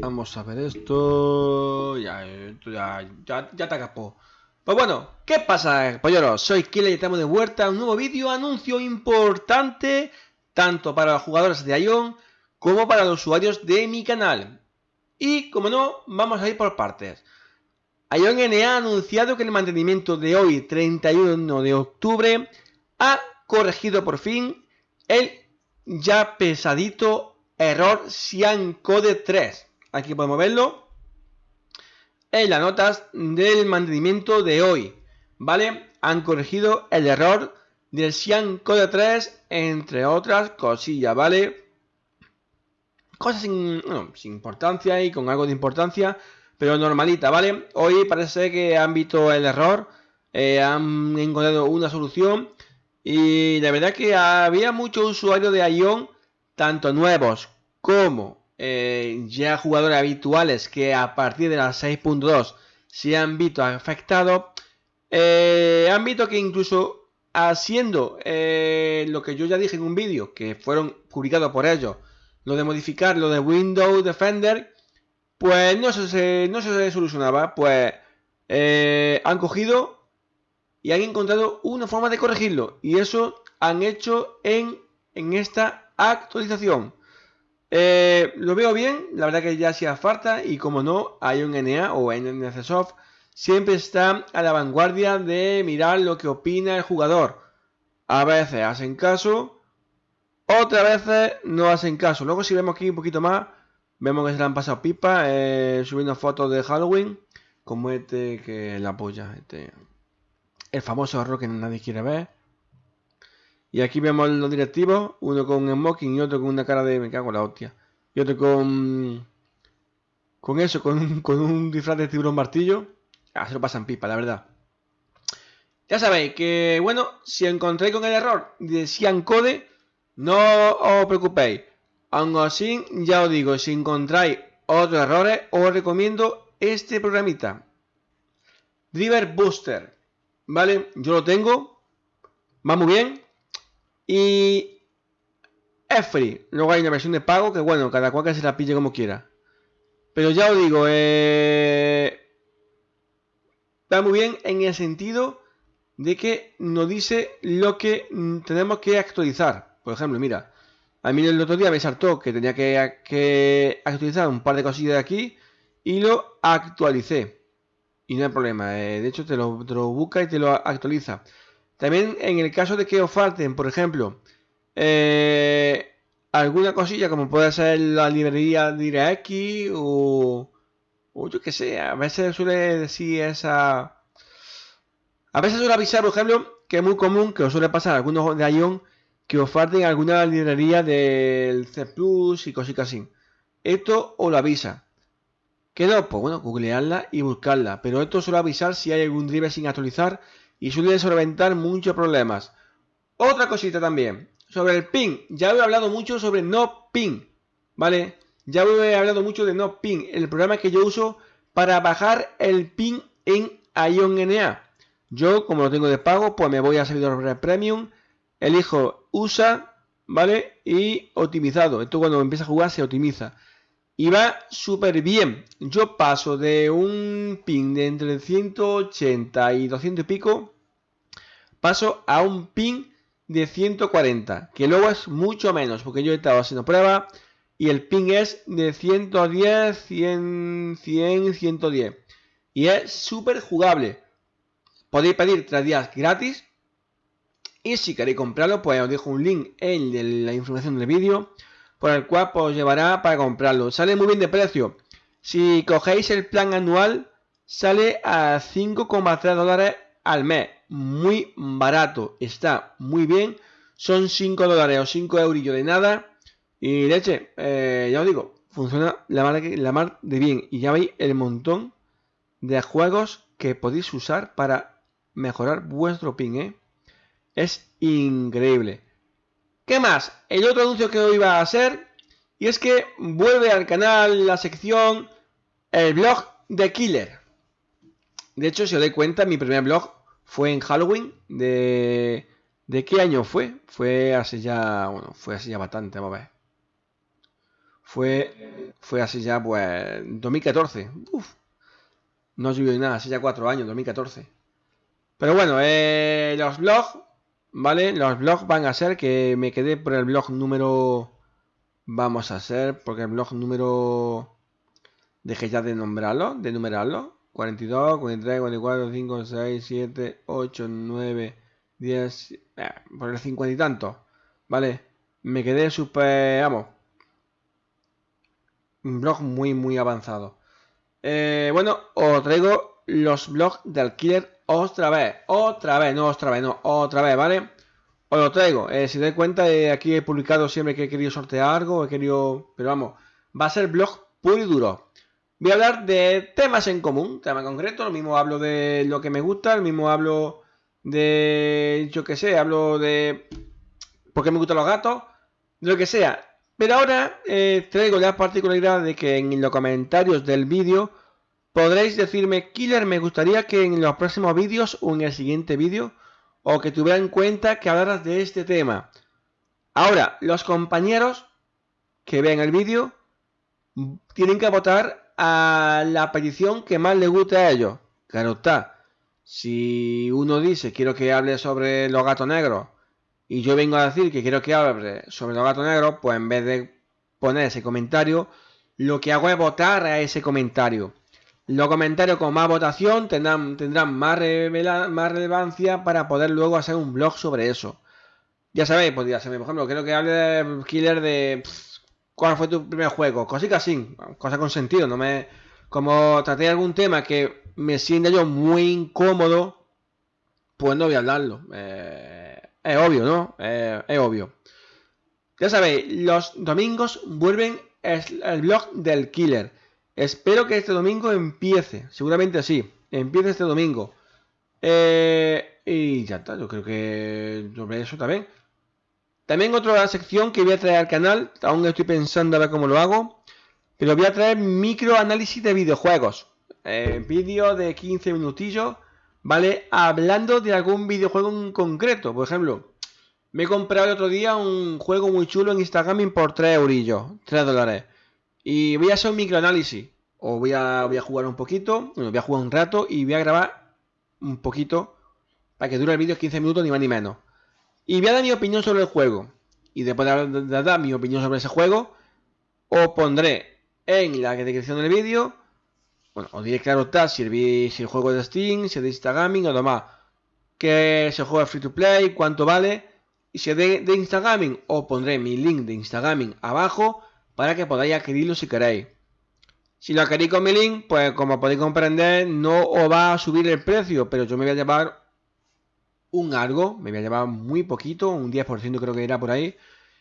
Vamos a ver esto. Ya, ya, ya, ya te acapó. Pues bueno, ¿qué pasa, polleros? Soy Killer y estamos de vuelta a un nuevo vídeo, anuncio importante, tanto para los jugadores de Ion como para los usuarios de mi canal. Y, como no, vamos a ir por partes. Ion NA ha anunciado que el mantenimiento de hoy, 31 de octubre, ha corregido por fin el ya pesadito error Cyan Code 3. Aquí podemos verlo en las notas del mantenimiento de hoy. ¿Vale? Han corregido el error del Cyan Code 3, entre otras cosillas, ¿vale? Cosas sin, importancia y con algo de importancia, pero normalita, ¿vale? Hoy parece que han visto el error, eh, han encontrado una solución y la verdad que había muchos usuarios de Ion, tanto nuevos como eh, ya jugadores habituales que a partir de las 6.2 se han visto afectados. Eh, han visto que incluso haciendo eh, lo que yo ya dije en un vídeo, que fueron publicados por ellos, lo de modificar lo de Windows Defender, pues no se, no se solucionaba. Pues han cogido y han encontrado una forma de corregirlo. Y eso han hecho en, en esta actualización. Eh, lo veo bien, la verdad que ya hacía falta y como no, hay un NA o NCSoft siempre está a la vanguardia de mirar lo que opina el jugador. A veces hacen caso, otras veces no hacen caso. Luego si vemos aquí un poquito más, vemos que se le han pasado pipa eh, subiendo fotos de Halloween, como este que la apoya, este el famoso error que nadie quiere ver. Y aquí vemos los directivos, uno con un smoking y otro con una cara de me cago en la hostia. Y otro con con eso, con un, con un disfraz de tiburón martillo. Ah, se lo pasan pipa, la verdad. Ya sabéis que, bueno, si encontréis con el error de Cian Code, no os preocupéis. Aún así, ya os digo, si encontráis otros errores, os recomiendo este programita. Driver Booster. ¿vale? Yo lo tengo, va muy bien y es free. Luego hay una versión de pago que, bueno, cada cual que se la pille como quiera. Pero ya os digo, eh, va muy bien en el sentido de que nos dice lo que tenemos que actualizar. Por ejemplo, mira, a mí el otro día me saltó que tenía que, actualizar un par de cosillas de aquí y lo actualicé y no hay problema. Eh, de hecho, te lo, busca y te lo actualiza. También en el caso de que os falten, por ejemplo, eh, alguna cosilla como puede ser la librería DirectX o, o yo que sé, a veces suele decir esa... A veces suele avisar, por ejemplo, que es muy común que os suele pasar algunos de Ion que os falten alguna librería del C Plus y cositas así. Esto os lo avisa. ¿Qué no? Pues bueno, googlearla y buscarla. Pero esto suele avisar si hay algún driver sin actualizar y suele solventar muchos problemas. Otra cosita también. Sobre el ping. Ya he hablado mucho sobre no ping. ¿Vale? Ya he hablado mucho de no ping. El programa que yo uso para bajar el ping en ION-NA. Yo, como lo tengo de pago, pues me voy a servidor premium. Elijo USA, ¿vale? Y optimizado. Esto cuando empieza a jugar se optimiza y va súper bien. Yo paso de un ping de entre 180 y 200 y pico, paso a un ping de 140, que luego es mucho menos, porque yo he estado haciendo prueba y el ping es de 110, 100, 100, 110. Y es súper jugable. Podéis pedir 3 días gratis. Y si queréis comprarlo, pues os dejo un link en la información del vídeo por el cual os llevará para comprarlo. Sale muy bien de precio. Si cogéis el plan anual, sale a 5,3 dólares al mes. Muy barato. Está muy bien. Son 5 dólares o 5 eurillos de nada. Y leche, eh, ya os digo, funciona la mar, la mar de bien. Y ya veis el montón de juegos que podéis usar para mejorar vuestro ping, ¿eh? Es increíble. ¿Qué más? El otro anuncio que hoy iba a hacer y es que vuelve al canal la sección el blog de Killer. De hecho, si os dais cuenta, mi primer blog fue en Halloween. ¿De, ¿De qué año fue? Fue hace ya, bueno, fue hace ya bastante, vamos a ver. Fue fue así ya, pues, 2014. Uf, no subió nada, hace ya cuatro años, 2014. Pero bueno, eh, los blogs, ¿vale? Los blogs van a ser que me quedé por el blog número... Vamos a hacer, porque el blog número... Dejé ya de nombrarlo, de numerarlo. 42, 43, 44, 5, 6, 7, 8, 9, 10... por el 50 y tanto, ¿vale? Me quedé súper, vamos... Un blog muy, muy avanzado. Eh, bueno, os traigo los blogs del killer otra vez, otra vez, no otra vez, no, otra vez, ¿vale? Os lo traigo, eh, si dais cuenta, eh, aquí he publicado siempre que he querido sortear algo, he querido, pero vamos, va a ser blog puro y duro. Voy a hablar de temas en común, tema concreto, lo mismo hablo de lo que me gusta, lo mismo hablo de, yo que sé, hablo de por qué me gustan los gatos, lo que sea. Pero ahora eh, traigo la particularidad de que en los comentarios del vídeo podréis decirme, Killer, me gustaría que en los próximos vídeos o en el siguiente vídeo o que tuviera en cuenta que hablaras de este tema. Ahora, los compañeros que vean el vídeo tienen que votar a la petición que más les guste a ellos. Claro está. Si uno dice quiero que hable sobre los gatos negros y yo vengo a decir que quiero que hable sobre los gatos negros, pues en vez de poner ese comentario, lo que hago es votar a ese comentario. Los comentarios con más votación tendrán, tendrán más, más relevancia para poder luego hacer un blog sobre eso. Ya sabéis, podría ser, por ejemplo, creo que hable de Killer de cuál fue tu primer juego, cositas así, cosa con sentido, no me como traté algún tema que me sienta yo muy incómodo, pues no voy a hablarlo. Eh, es obvio, ¿no? es obvio. Ya sabéis, los domingos vuelven el, blog del killer. Espero que este domingo empiece. Seguramente sí. Empiece este domingo. Eh, y ya está. Yo creo que sobre eso también. También otra sección que voy a traer al canal. Aún estoy pensando a ver cómo lo hago. Pero voy a traer microanálisis de videojuegos. Eh, vídeo de 15 minutillos ¿vale? Hablando de algún videojuego en concreto. Por ejemplo, me he comprado el otro día un juego muy chulo en Instagram por 3 eurillos, 3 dólares. Y voy a hacer un microanálisis. O voy a, voy a jugar un poquito, voy a jugar un rato y voy a grabar un poquito para que dure el vídeo 15 minutos ni más ni menos. Y voy a dar mi opinión sobre el juego. Y después de dar mi opinión sobre ese juego, os pondré en la descripción del vídeo bueno, os diré claro está si el, si el juego es de Steam, si es de Instagram o demás. Que se juega free to play, cuánto vale. Y si es de, de Instagram, os pondré mi link de Instagram abajo para que podáis adquirirlo si queréis. Si lo queréis con mi link, pues como podéis comprender, no os va a subir el precio, pero yo me voy a llevar un algo, me voy a llevar muy poquito, un 10% creo que irá por ahí.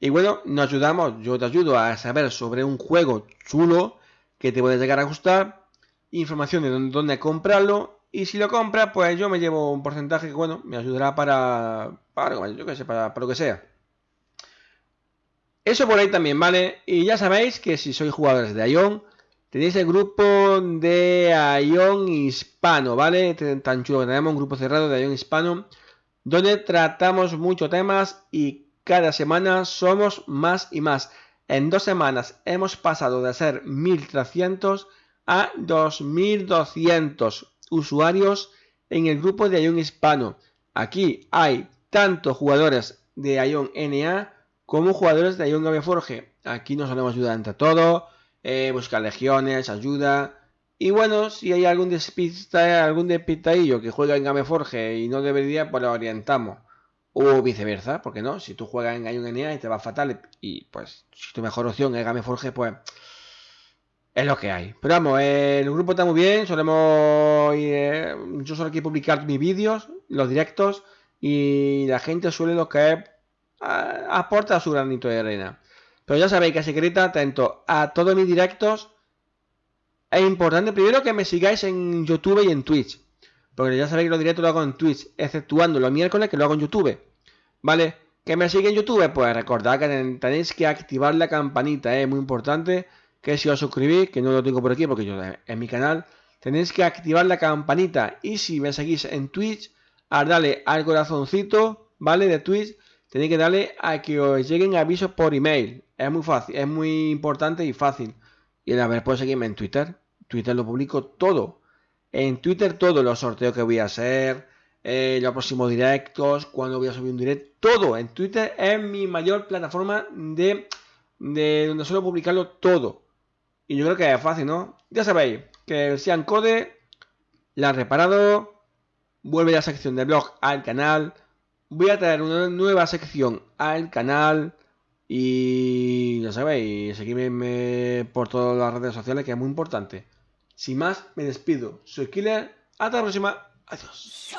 Y bueno, nos ayudamos, yo te ayudo a saber sobre un juego chulo que te puede llegar a gustar información de dónde, comprarlo. Y si lo compra, pues yo me llevo un porcentaje que, bueno, me ayudará para, para, yo que sé, para, lo que sea. Eso por ahí también, ¿vale? Y ya sabéis que si sois jugadores de Ion, tenéis el grupo de Ion Hispano, ¿vale? Tan chulo que tenemos un grupo cerrado de Ion Hispano, donde tratamos muchos temas y cada semana somos más y más. En dos semanas hemos pasado de ser 1300 a 2.200 usuarios en el grupo de Ion Hispano. Aquí hay tanto jugadores de Ion NA como jugadores de Ion Gameforge. Aquí nos solemos ayudar entre todos, eh, buscar legiones, ayuda. Y bueno, si hay algún despista, algún despistadillo que juega en Gameforge y no debería, pues lo orientamos. O viceversa, porque no, si tú juegas en Ion NA y te va fatal y pues si tu mejor opción es Gameforge, pues es lo que hay. Pero vamos, el grupo está muy bien. Solemos. Eh, yo suelo aquí publicar mis vídeos, los directos. Y la gente suele lo aporta su granito de arena. Pero ya sabéis que secreta, atento a todos mis directos. Es importante primero que me sigáis en YouTube y en Twitch. Porque ya sabéis que los directos lo hago en Twitch, exceptuando los miércoles que lo hago en YouTube. ¿Vale? Que me sigue en YouTube, pues recordad que tenéis que activar la campanita, es muy importante que si os suscribís, que no lo tengo por aquí porque yo en mi canal, tenéis que activar la campanita y si me seguís en Twitch, a darle al corazoncito, ¿vale? De Twitch, tenéis que darle a que os lleguen avisos por email. Es muy fácil, es muy importante y fácil. Y a ver, puedes seguirme en Twitter. Twitter lo publico todo. En Twitter todos los sorteos que voy a hacer, eh, los próximos directos, cuando voy a subir un directo, todo. En Twitter es mi mayor plataforma de, de donde suelo publicarlo todo. Y yo creo que es fácil, ¿no? Ya sabéis que el Sean Code la han reparado. Vuelve la sección de blog al canal. Voy a traer una nueva sección al canal. Y ya sabéis, seguidme por todas las redes sociales que es muy importante. Sin más, me despido. Soy Killer. Hasta la próxima. Adiós.